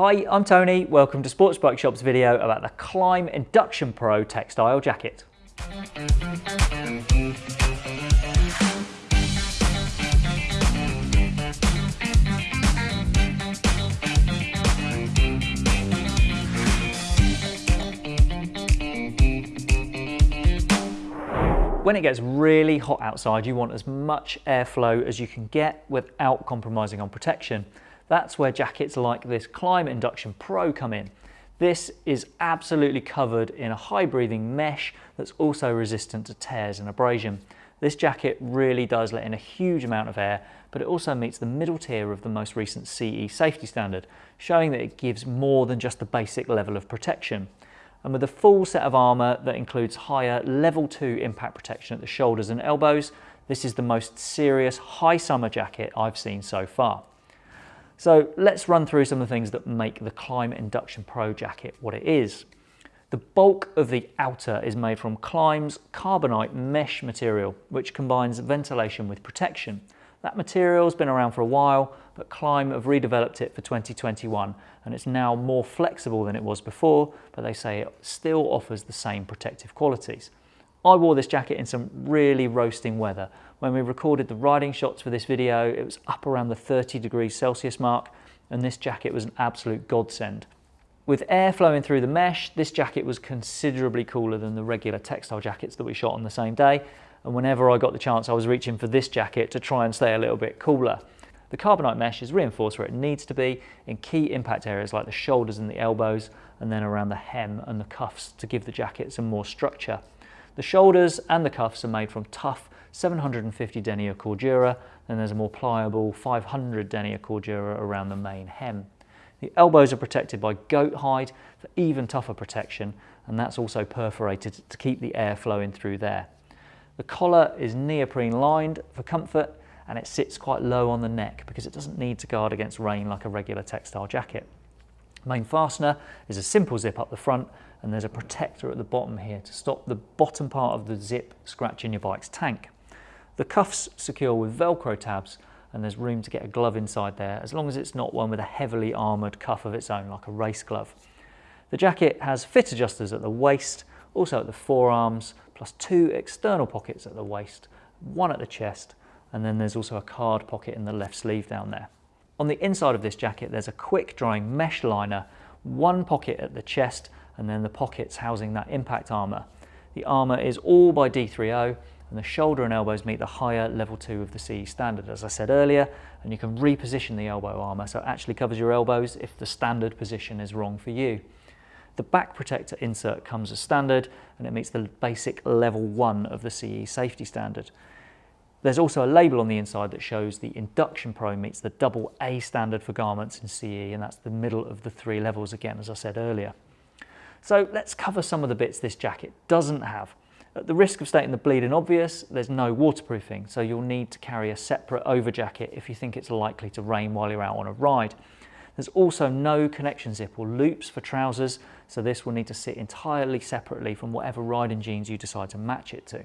Hi, I'm Tony. Welcome to Sports Bike Shop's video about the Klim Induction Pro textile jacket. When it gets really hot outside, you want as much airflow as you can get without compromising on protection. That's where jackets like this Klim Induction Pro come in. This is absolutely covered in a high breathing mesh that's also resistant to tears and abrasion. This jacket really does let in a huge amount of air, but it also meets the middle tier of the most recent CE safety standard, showing that it gives more than just the basic level of protection and with a full set of armour that includes higher level 2 impact protection at the shoulders and elbows, this is the most serious high summer jacket I've seen so far. So let's run through some of the things that make the Klim Induction Pro jacket what it is. The bulk of the outer is made from Klim's carbonite mesh material, which combines ventilation with protection. That material's been around for a while, but Klim have redeveloped it for 2021 and it's now more flexible than it was before, but they say it still offers the same protective qualities. I wore this jacket in some really roasting weather. When we recorded the riding shots for this video, it was up around the 30 degrees Celsius mark, and this jacket was an absolute godsend. With air flowing through the mesh, this jacket was considerably cooler than the regular textile jackets that we shot on the same day, and whenever I got the chance I was reaching for this jacket to try and stay a little bit cooler. The carbonite mesh is reinforced where it needs to be in key impact areas like the shoulders and the elbows and then around the hem and the cuffs to give the jacket some more structure. The shoulders and the cuffs are made from tough 750 denier cordura and there's a more pliable 500 denier cordura around the main hem. The elbows are protected by goat hide for even tougher protection and that's also perforated to keep the air flowing through there. The collar is neoprene lined for comfort and it sits quite low on the neck because it doesn't need to guard against rain like a regular textile jacket. Main fastener is a simple zip up the front and there's a protector at the bottom here to stop the bottom part of the zip scratching your bike's tank. The cuffs secure with velcro tabs and there's room to get a glove inside there as long as it's not one with a heavily armoured cuff of its own like a race glove. The jacket has fit adjusters at the waist, also at the forearms, plus two external pockets at the waist, one at the chest, and then there's also a card pocket in the left sleeve down there. On the inside of this jacket, there's a quick drying mesh liner, one pocket at the chest, and then the pockets housing that impact armour. The armour is all by D3O, and the shoulder and elbows meet the higher level 2 of the CE standard, as I said earlier, and you can reposition the elbow armour so it actually covers your elbows if the standard position is wrong for you. The back protector insert comes as standard and it meets the basic level 1 of the CE safety standard. There's also a label on the inside that shows the Induction Pro meets the double A standard for garments in CE and that's the middle of the three levels again as I said earlier. So let's cover some of the bits this jacket doesn't have. At the risk of stating the bleeding obvious, there's no waterproofing, so you'll need to carry a separate over jacket if you think it's likely to rain while you're out on a ride. There's also no connection zip or loops for trousers, so this will need to sit entirely separately from whatever riding jeans you decide to match it to.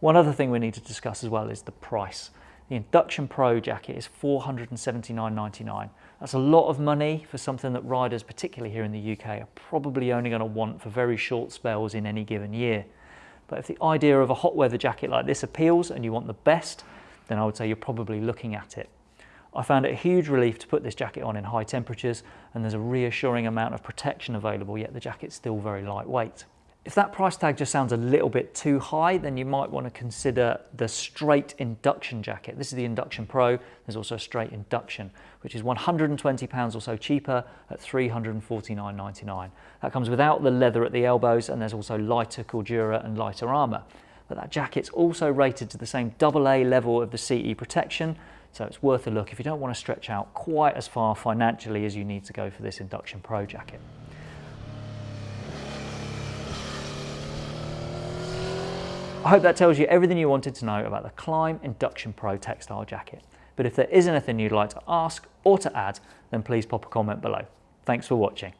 One other thing we need to discuss as well is the price. The Induction Pro jacket is $479.99. That's a lot of money for something that riders, particularly here in the UK, are probably only going to want for very short spells in any given year. But if the idea of a hot weather jacket like this appeals and you want the best, then I would say you're probably looking at it. I found it a huge relief to put this jacket on in high temperatures and there's a reassuring amount of protection available, yet the jacket's still very lightweight. If that price tag just sounds a little bit too high, then you might want to consider the straight induction jacket. This is the Induction Pro. There's also a straight induction, which is £120 or so cheaper at $349.99. That comes without the leather at the elbows, and there's also lighter Cordura and lighter armour. But that jacket's also rated to the same AA level of the CE protection, so it's worth a look if you don't want to stretch out quite as far financially as you need to go for this Induction Pro jacket. I hope that tells you everything you wanted to know about the Klim Induction Pro textile jacket. But if there is anything you'd like to ask or to add, then please pop a comment below. Thanks for watching.